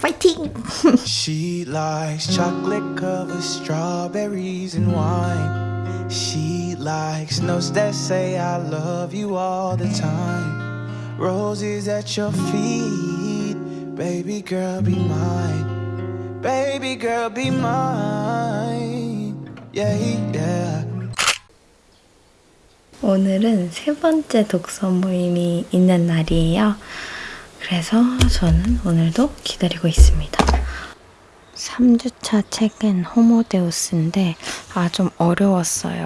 파이팅! She likes chocolate covered strawberries and wine. She likes notes that say I love you all the time. Roses at your feet, baby girl be mine. Baby girl be mine. Yeah, yeah. 오늘은 세 번째 독서 모임이 있는 날이에요. 그래서 저는 오늘도 기다리고 있습니다. 3주차 책은 호모데우스인데 아 좀 어려웠어요.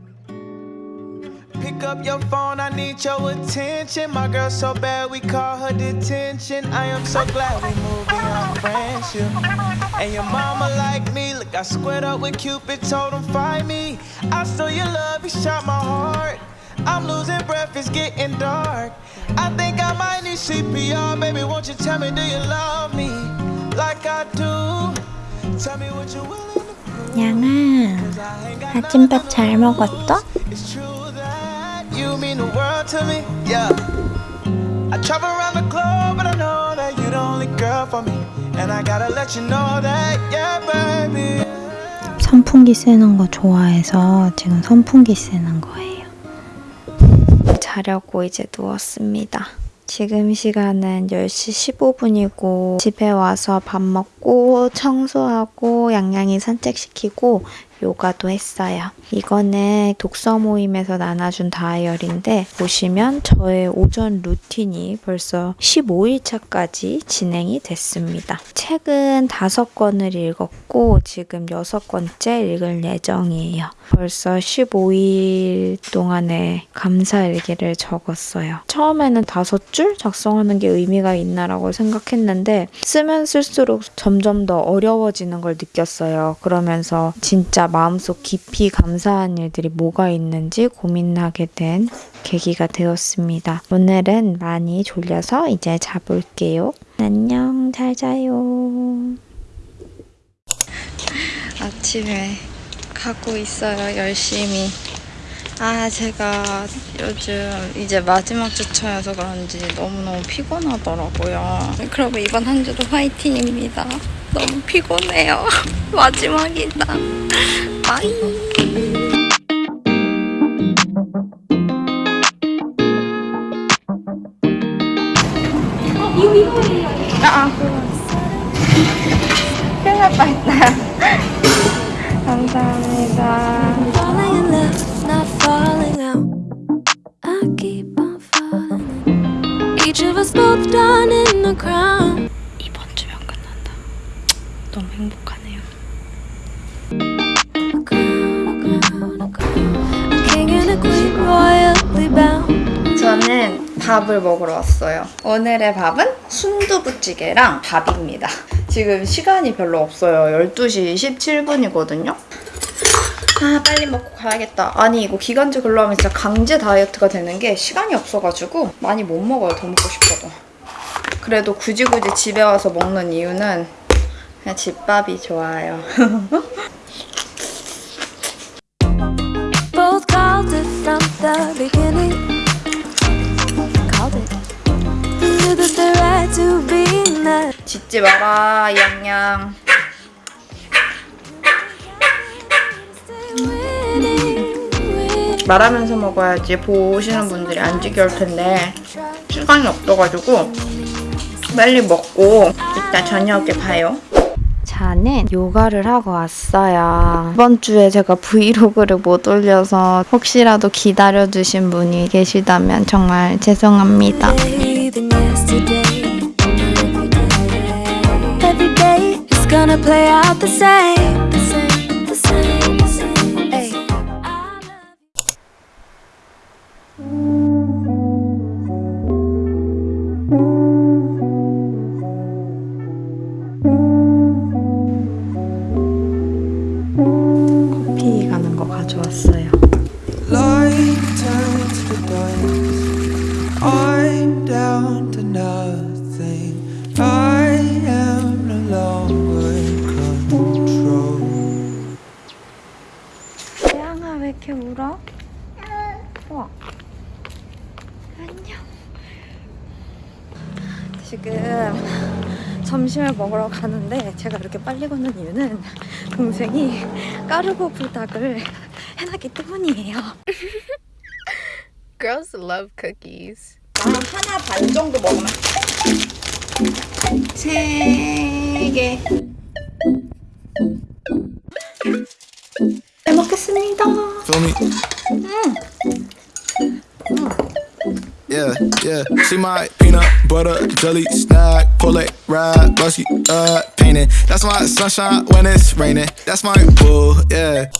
Pick up your phone, I need your attention. My girl so bad, we call her detention. I am so glad we moved beyond friendship. And your mama like me, look, I squared up with Cupid, told him find me. I stole your love, you shot my heart. I'm losing breath, it's getting dark. I think I might need CPR, baby. Won't you tell me, do you love me like I do? Tell me what you're willing to prove. 양아, 아침밥 잘 먹었어? It's true that you mean the world to me, yeah. I travel around the globe, but I know that you're the only girl for me. And I gotta let you know that, yeah, baby. 선풍기 쓰는 거 좋아해서 지금 선풍기 쓰는 거예요. 자려고 이제 누웠습니다. 지금 시간은 10시 15분이고 집에 와서 밥 먹고 청소하고 양양이 산책시키고 요가도 했어요. 이거는 독서 모임에서 나눠준 다이어리인데 보시면 저의 오전 루틴이 벌써 15일차까지 진행이 됐습니다. 책은 5권을 읽었고 지금 6권째 읽을 예정이에요. 벌써 15일 동안의 감사 일기를 적었어요. 처음에는 5줄 작성하는 게 의미가 있나라고 생각했는데 쓰면 쓸수록 점점 더 어려워지는 걸 느꼈어요. 그러면서 진짜 마음속 깊이 감사한 일들이 뭐가 있는지 고민하게 된 계기가 되었습니다. 오늘은 많이 졸려서 이제 자볼게요. 안녕, 잘 자요. 아침에 가고 있어요, 열심히. 아, 제가 요즘 이제 마지막 주차여서 그런지 너무너무 피곤하더라고요. 그러면 이번 한 주도 화이팅입니다. 너무 피곤해요. 마지막이다. 바이. 아, 아. 큰일 날 뻔했다. 감사합니다. Each of us both done in the crown. 너무 행복하네요. 저는 밥을 먹으러 왔어요. 오늘의 밥은 순두부찌개랑 밥입니다. 지금 시간이 별로 없어요. 12시 17분이거든요. 아 빨리 먹고 가야겠다. 아니 이거 기간제 근로하면 진짜 강제 다이어트가 되는 게 시간이 없어가지고 많이 못 먹어요. 더 먹고 싶어도. 그래도 굳이 굳이 집에 와서 먹는 이유는 그냥 집밥이 좋아요. 짖지 마라 양양. 말하면서 먹어야지 보시는 분들이 안 지겨울 텐데 시간이 없어가지고 빨리 먹고 이따 저녁에 봐요. 저는 요가를 하고 왔어요. 이번 주에 제가 브이로그를 못 올려서 혹시라도 기다려주신 분이 계시다면 정말 죄송합니다. 태양아 왜 이렇게 울어? 와, 안녕. 지금. 점심을 먹으러 가는데 제가 이렇게 빨리 걷는 이유는 동생이 까르보 부탁을 해놨기 때문이에요 Girls love cookies. 나 하나 반 정도 먹으면 세 개. 잘 먹겠습니다. Feel me? Yeah, yeah. See my peanut butter jelly snack, pull it ride, busty, uh, painting. That's my sunshine when it's raining. That's my boo, yeah.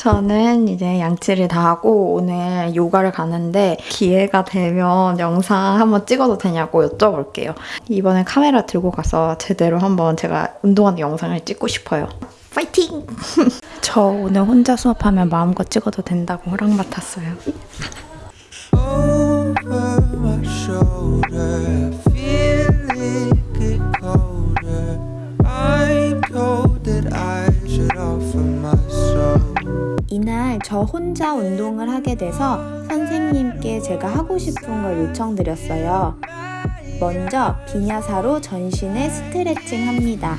저는 이제 양치를 다 하고 오늘 요가를 가는데 기회가 되면 영상 한번 찍어도 되냐고 여쭤볼게요. 이번에 카메라 들고 가서 제대로 한번 제가 운동하는 영상을 찍고 싶어요. 파이팅! 저 오늘 혼자 수업하면 마음껏 찍어도 된다고 허락맡았어요. 이날 저 혼자 운동을 하게 돼서 선생님께 제가 하고 싶은 걸 요청드렸어요. 먼저 빈야사로 전신을 스트레칭 합니다.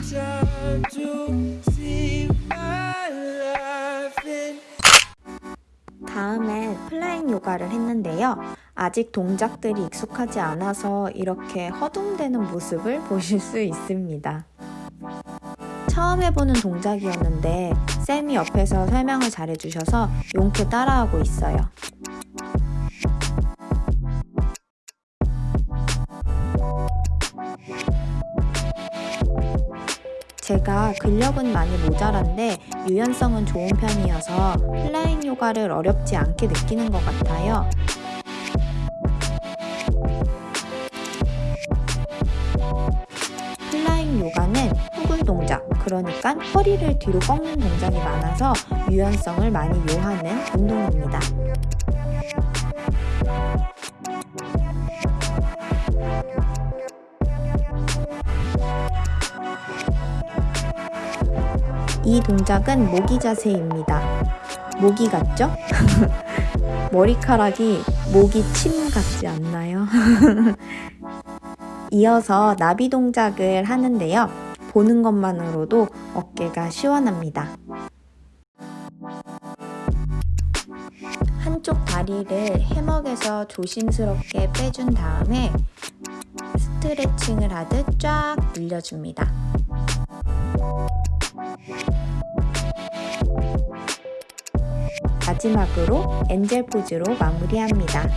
다음엔 flying 요가를 했는데요. 아직 동작들이 익숙하지 않아서 이렇게 허둥대는 모습을 보실 수 있습니다. 처음 해보는 동작이었는데 쌤이 옆에서 설명을 잘해주셔서 용케 따라하고 있어요. 제가 근력은 많이 모자란데 유연성은 좋은 편이어서 플라잉 요가를 어렵지 않게 느끼는 것 같아요. 그러니까 허리를 뒤로 꺾는 동작이 많아서 유연성을 많이 요하는 운동입니다. 이 동작은 모기 자세입니다. 모기 같죠? 머리카락이 모기 침 같지 않나요? 이어서 나비 동작을 하는데요. 보는 것만으로도 어깨가 시원합니다. 한쪽 다리를 해먹에서 조심스럽게 빼준 다음에 스트레칭을 하듯 쫙 늘려줍니다. 마지막으로 엔젤 포즈로 마무리합니다.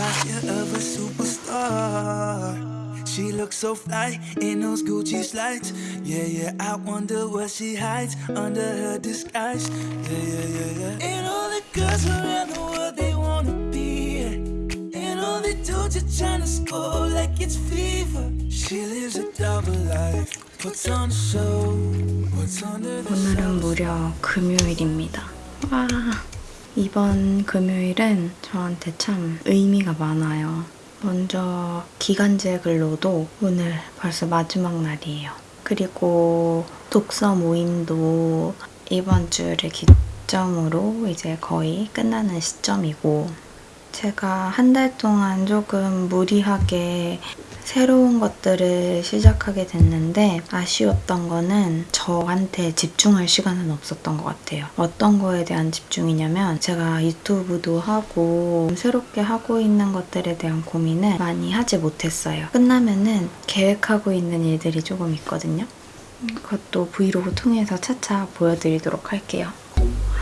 got the posture of a superstar. She looks so fly in those Gucci slides. Yeah, yeah, I wonder what she hides under her disguise. Yeah, yeah, yeah, yeah. And all the girls around the world, they wanna be her. And all they do just tryna score like it's fever. She lives a double life, puts on a show, puts on the 오늘은 무려 금요일입니다. 와, 이번 금요일은 저한테 참 의미가 많아요. 먼저 기간제 근로도 오늘 벌써 마지막 날이에요. 그리고 독서 모임도 이번 주를 기점으로 이제 거의 끝나는 시점이고 제가 한 달 동안 조금 무리하게 새로운 것들을 시작하게 됐는데 아쉬웠던 거는 저한테 집중할 시간은 없었던 것 같아요. 어떤 거에 대한 집중이냐면 제가 유튜브도 하고 새롭게 하고 있는 것들에 대한 고민을 많이 하지 못했어요. 끝나면은 계획하고 있는 일들이 조금 있거든요. 그것도 브이로그 통해서 차차 보여드리도록 할게요.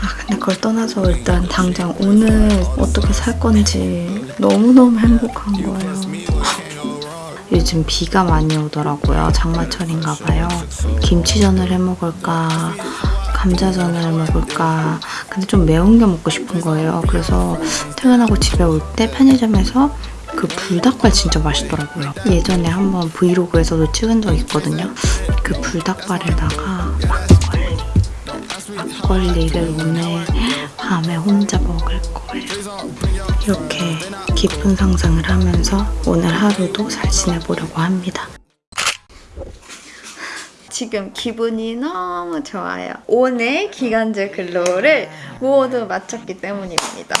아 근데 그걸 떠나서 일단 당장 오늘 어떻게 살 건지 너무너무 행복한 거예요. 요즘 비가 많이 오더라고요. 장마철인가 봐요. 김치전을 해 먹을까, 감자전을 해 먹을까. 근데 좀 매운 게 먹고 싶은 거예요. 그래서 퇴근하고 집에 올 때 편의점에서 그 불닭발 진짜 맛있더라고요. 예전에 한번 브이로그에서도 찍은 적 있거든요. 그 불닭발에다가 막걸리. 막걸리를 오늘 밤에 혼자 먹을 거예요. 이렇게 깊은 상상을 하면서 오늘 하루도 잘 지내보려고 합니다. 지금 기분이 너무 좋아요. 오늘 기간제 근로를 모두 마쳤기 때문입니다.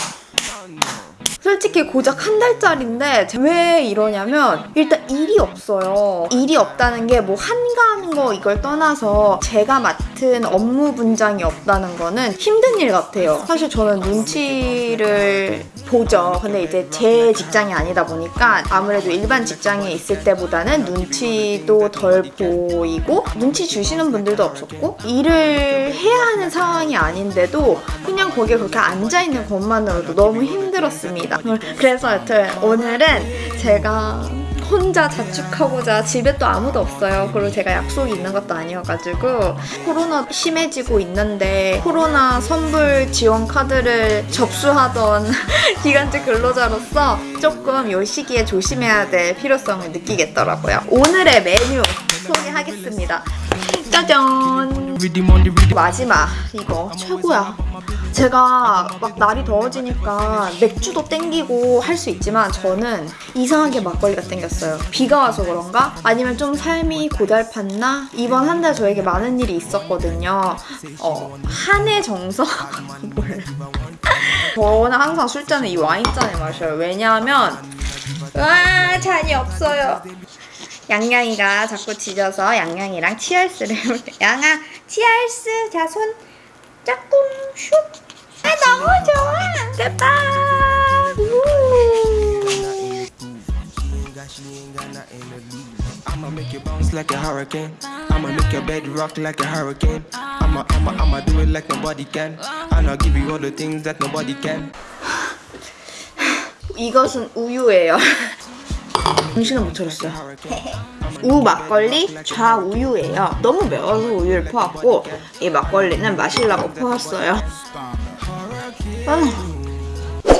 솔직히 고작 한 달짜리인데 왜 이러냐면 일단 일이 없어요. 일이 없다는 게 뭐 한가한 거 이걸 떠나서 제가 맡은 업무 분장이 없다는 거는 힘든 일 같아요. 사실 저는 눈치를 보죠. 근데 이제 제 직장이 아니다 보니까 아무래도 일반 직장에 있을 때보다는 눈치도 덜 보이고 눈치 주시는 분들도 없었고 일을 해야 하는 상황이 아닌데도 그냥 거기에 그렇게 앉아 있는 것만으로도 너무 힘들었습니다. 그래서 여튼 오늘은 제가 혼자 자축하고자 집에 또 아무도 없어요. 그리고 제가 약속이 있는 것도 아니어가지고 코로나 심해지고 있는데 코로나 선불 지원 카드를 접수하던 기간제 근로자로서 조금 이 시기에 조심해야 될 필요성을 느끼겠더라고요. 오늘의 메뉴 소개하겠습니다. 짜잔! 마지막 이거 최고야. 제가 막 날이 더워지니까 맥주도 땡기고 할 수 있지만 저는 이상하게 막걸리가 땡겼어요. 비가 와서 그런가? 아니면 좀 삶이 고달팠나? 이번 한 달 저에게 많은 일이 있었거든요. 어, 한해 정서? 저는 항상 술잔을 이 와인잔에 마셔요. 왜냐하면 와 잔이 없어요. 양양이가 자꾸 짖어서 양양이랑 치얼스를. 양아 치얼스 자 손 짝꿍 슉. 아 너무 좋아. 됐다. 우. I'ma make you bounce like a hurricane. I'ma make your bed rock like a hurricane. I'ma, I'ma, I'ma do it like nobody can. And I'll give you all the things that nobody can. 이것은 우유예요. 정신을 못 차렸어요. 우 막걸리 좌우유예요. 너무 매워서 우유를 퍼왔고 이 막걸리는 마시려고 퍼왔어요. 아,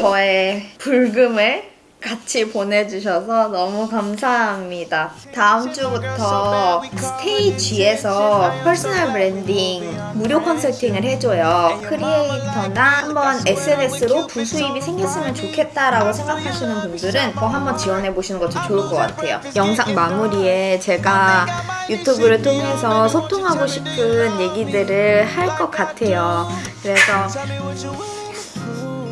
저의 불금을 같이 보내주셔서 너무 감사합니다. 다음 주부터 스테이지에서 personal branding 무료 컨설팅을 해줘요. creator나 한번 SNS로 부수입이 생겼으면 좋겠다라고 생각하시는 분들은 더 한번 지원해보시는 것도 좋을 것 같아요. 영상 마무리에 제가 유튜브를 통해서 소통하고 싶은 얘기들을 할 것 같아요. 그래서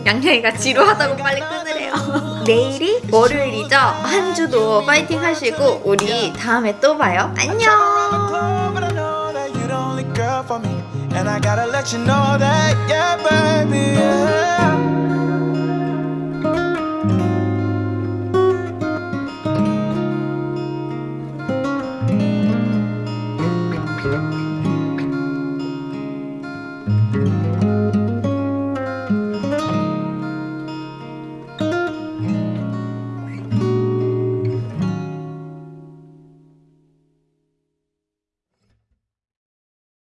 양양이가 지루하다고 빨리 끊으래요. 내일이 월요일이죠? 한 주도 파이팅 하시고 우리 다음에 또 봐요. 안녕.